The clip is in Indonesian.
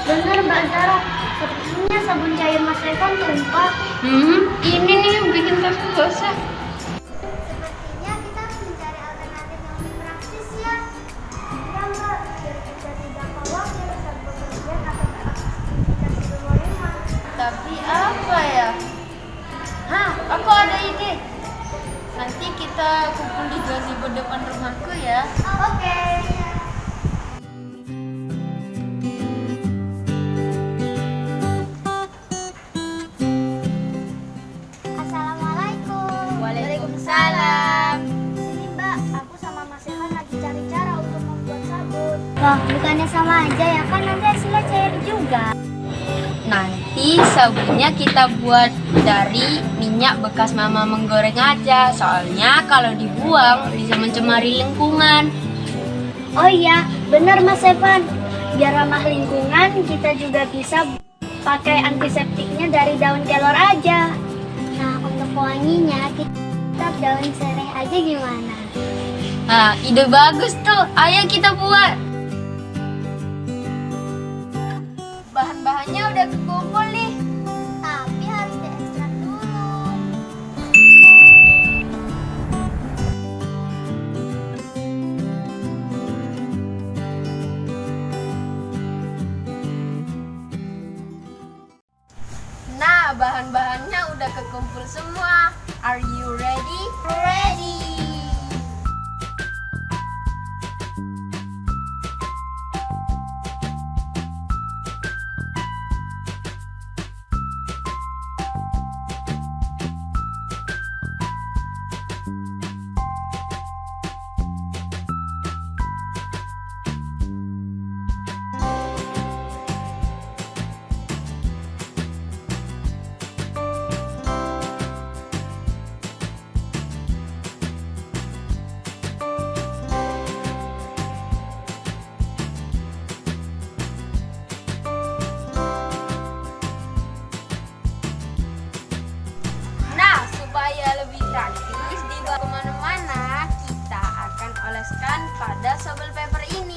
Wah, Benar Mbak Zara, sepertinya sabun cair mas Evan tumpah. hmm, ini nih yang bikin tasku basah. Sepertinya kita harus mencari alternatif yang lebih praktis ya. Ya Mbak, biar kita tidak khawatir saat bepergian atau beraktivitas di luar rumah. Tapi apa ya? Hah, aku ada ide. Nanti kita kumpul di gazebo depan rumahku ya. Loh, bukannya sama aja ya kan nanti hasilnya cair juga. Nanti sabunnya kita buat dari minyak bekas mama menggoreng aja. Soalnya kalau dibuang bisa mencemari lingkungan. Oh iya, benar Mas Evan. Biar ramah lingkungan, kita juga bisa pakai antiseptiknya dari daun kelor aja. Nah, untuk wanginya kita daun sereh aja gimana? Nah, ide bagus tuh. Ayo kita buat. Bahan-bahannya udah kekumpul semua. Are you ready? Ready. Praktis dibawa ke mana-mana, kita akan oleskan pada sobel paper ini.